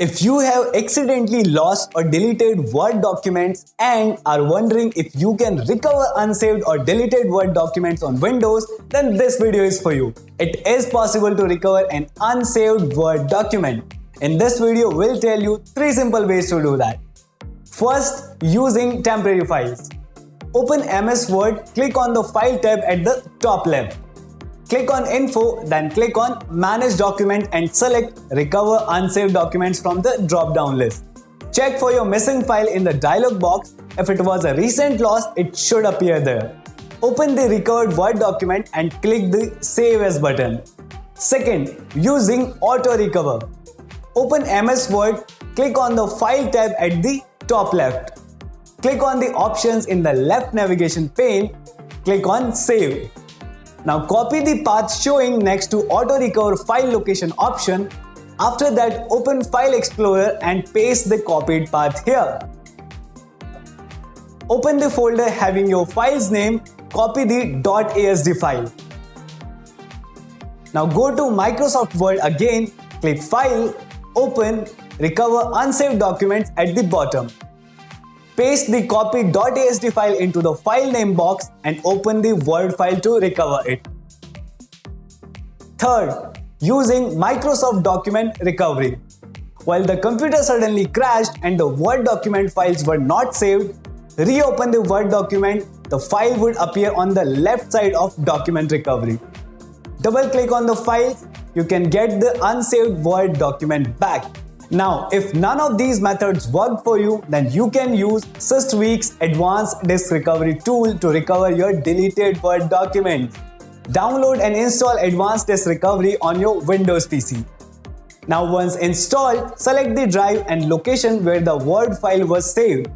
If you have accidentally lost or deleted Word documents and are wondering if you can recover unsaved or deleted Word documents on Windows, then this video is for you. It is possible to recover an unsaved Word document. In this video, we'll tell you three simple ways to do that. First, using temporary files. Open MS Word, click on the File tab at the top left. Click on Info, then click on Manage Document and select Recover Unsaved Documents from the drop-down list. Check for your missing file in the dialog box. If it was a recent loss, it should appear there. Open the recovered Word document and click the Save As button. Second, using Auto Recover. Open MS Word, click on the File tab at the top left. Click on the options in the left navigation pane, click on Save. Now copy the path showing next to auto recover file location option. After that open file explorer and paste the copied path here. Open the folder having your file's name, copy the .asd file. Now go to Microsoft Word again, click File, Open, Recover Unsaved Documents at the bottom. Paste the copy.asd file into the file name box and open the Word file to recover it. Third, using Microsoft Document Recovery. While the computer suddenly crashed and the Word document files were not saved, reopen the Word document, the file would appear on the left side of Document Recovery. Double click on the file, you can get the unsaved Word document back now, if none of these methods work for you, then you can use SysTweak's advanced disk recovery tool to recover your deleted Word document. Download and install advanced disk recovery on your Windows PC. Now once installed, select the drive and location where the Word file was saved.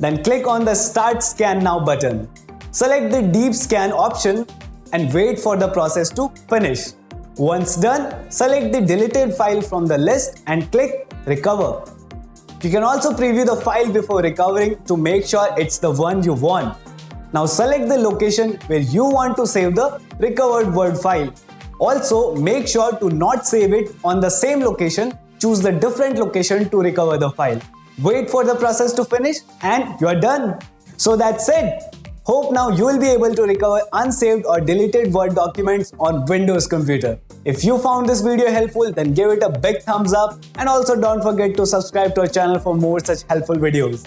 Then click on the Start Scan Now button. Select the Deep Scan option and wait for the process to finish. Once done, select the deleted file from the list and click Recover. You can also preview the file before recovering to make sure it's the one you want. Now select the location where you want to save the recovered Word file. Also, make sure to not save it on the same location, choose the different location to recover the file. Wait for the process to finish and you're done. So that's it. Hope now you will be able to recover unsaved or deleted Word documents on Windows computer. If you found this video helpful, then give it a big thumbs up and also don't forget to subscribe to our channel for more such helpful videos.